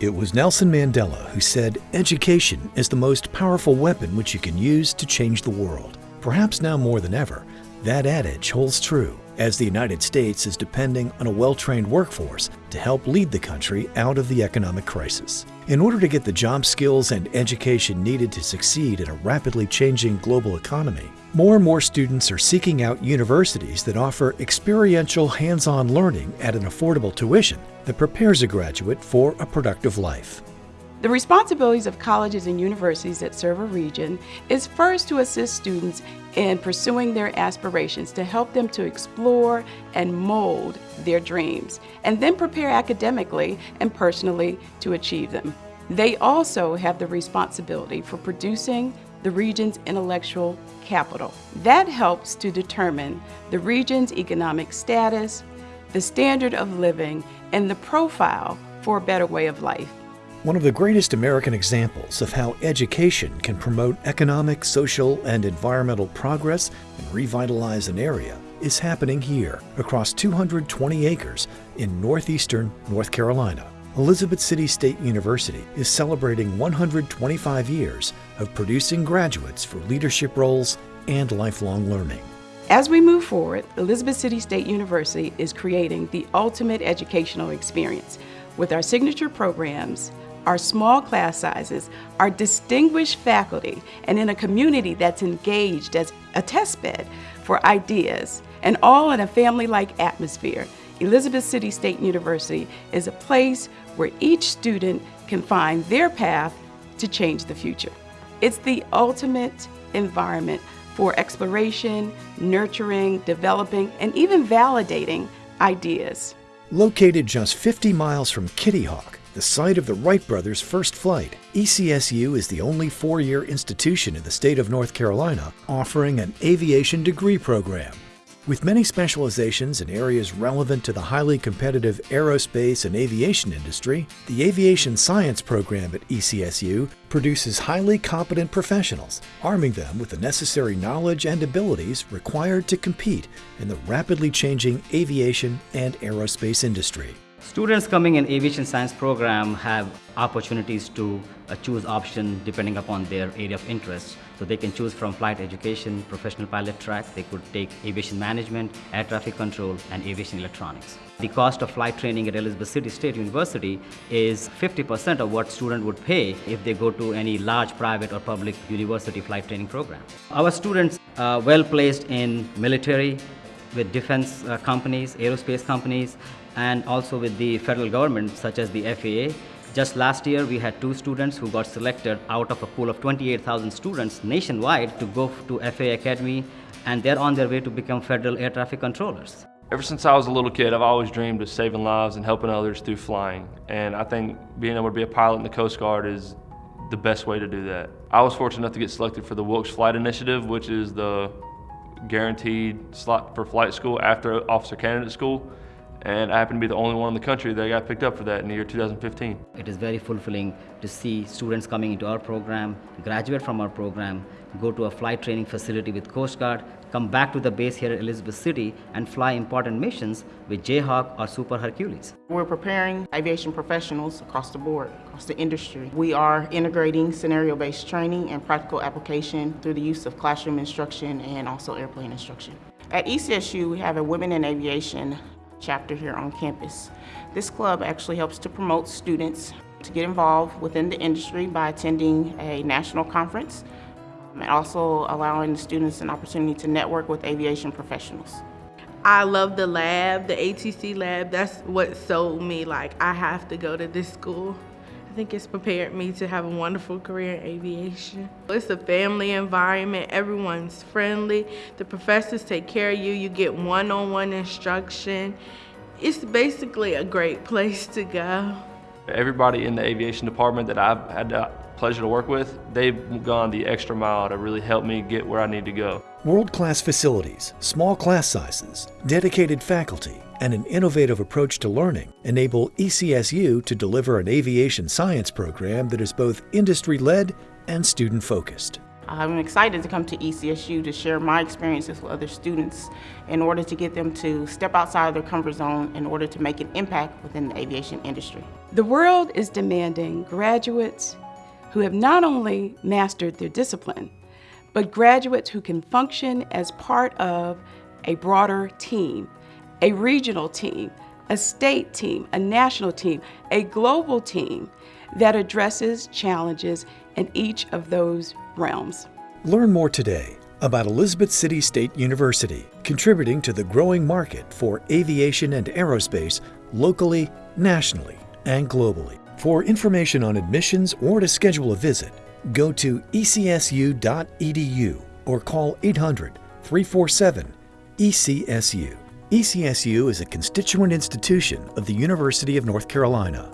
It was Nelson Mandela who said, Education is the most powerful weapon which you can use to change the world. Perhaps now more than ever, that adage holds true as the United States is depending on a well-trained workforce to help lead the country out of the economic crisis. In order to get the job skills and education needed to succeed in a rapidly changing global economy, more and more students are seeking out universities that offer experiential hands-on learning at an affordable tuition that prepares a graduate for a productive life. The responsibilities of colleges and universities that serve a region is first to assist students in pursuing their aspirations, to help them to explore and mold their dreams, and then prepare academically and personally to achieve them. They also have the responsibility for producing the region's intellectual capital. That helps to determine the region's economic status, the standard of living, and the profile for a better way of life. One of the greatest American examples of how education can promote economic, social, and environmental progress and revitalize an area is happening here across 220 acres in northeastern North Carolina. Elizabeth City State University is celebrating 125 years of producing graduates for leadership roles and lifelong learning. As we move forward, Elizabeth City State University is creating the ultimate educational experience with our signature programs, our small class sizes, our distinguished faculty, and in a community that's engaged as a testbed for ideas, and all in a family-like atmosphere. Elizabeth City State University is a place where each student can find their path to change the future. It's the ultimate environment for exploration, nurturing, developing, and even validating ideas. Located just 50 miles from Kitty Hawk, the site of the Wright brothers' first flight, ECSU is the only four-year institution in the state of North Carolina offering an aviation degree program. With many specializations in areas relevant to the highly competitive aerospace and aviation industry, the Aviation Science program at ECSU produces highly competent professionals, arming them with the necessary knowledge and abilities required to compete in the rapidly changing aviation and aerospace industry. Students coming in aviation science program have opportunities to uh, choose option depending upon their area of interest. So they can choose from flight education, professional pilot track, they could take aviation management, air traffic control, and aviation electronics. The cost of flight training at Elizabeth City State University is 50% of what student would pay if they go to any large private or public university flight training program. Our students are well placed in military, with defense uh, companies, aerospace companies, and also with the federal government such as the FAA. Just last year, we had two students who got selected out of a pool of 28,000 students nationwide to go to FAA Academy, and they're on their way to become federal air traffic controllers. Ever since I was a little kid, I've always dreamed of saving lives and helping others through flying. And I think being able to be a pilot in the Coast Guard is the best way to do that. I was fortunate enough to get selected for the Wilkes Flight Initiative, which is the guaranteed slot for flight school after officer candidate school and I happen to be the only one in the country that got picked up for that in the year 2015. It is very fulfilling to see students coming into our program, graduate from our program, go to a flight training facility with Coast Guard, come back to the base here at Elizabeth City and fly important missions with Jayhawk or Super Hercules. We're preparing aviation professionals across the board, across the industry. We are integrating scenario-based training and practical application through the use of classroom instruction and also airplane instruction. At ECSU, we have a Women in Aviation chapter here on campus. This club actually helps to promote students to get involved within the industry by attending a national conference and also allowing the students an opportunity to network with aviation professionals. I love the lab, the ATC lab. That's what sold me like I have to go to this school. I think it's prepared me to have a wonderful career in aviation. It's a family environment, everyone's friendly, the professors take care of you, you get one-on-one -on -one instruction. It's basically a great place to go. Everybody in the aviation department that I've had the pleasure to work with, they've gone the extra mile to really help me get where I need to go. World-class facilities, small class sizes, dedicated faculty, and an innovative approach to learning enable ECSU to deliver an aviation science program that is both industry-led and student-focused. I'm excited to come to ECSU to share my experiences with other students in order to get them to step outside of their comfort zone in order to make an impact within the aviation industry. The world is demanding graduates who have not only mastered their discipline, but graduates who can function as part of a broader team, a regional team, a state team, a national team, a global team that addresses challenges in each of those realms. Learn more today about Elizabeth City State University, contributing to the growing market for aviation and aerospace locally, nationally, and globally. For information on admissions or to schedule a visit, go to ecsu.edu or call 800 347 ECSU. ECSU is a constituent institution of the University of North Carolina.